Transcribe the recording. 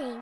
watching.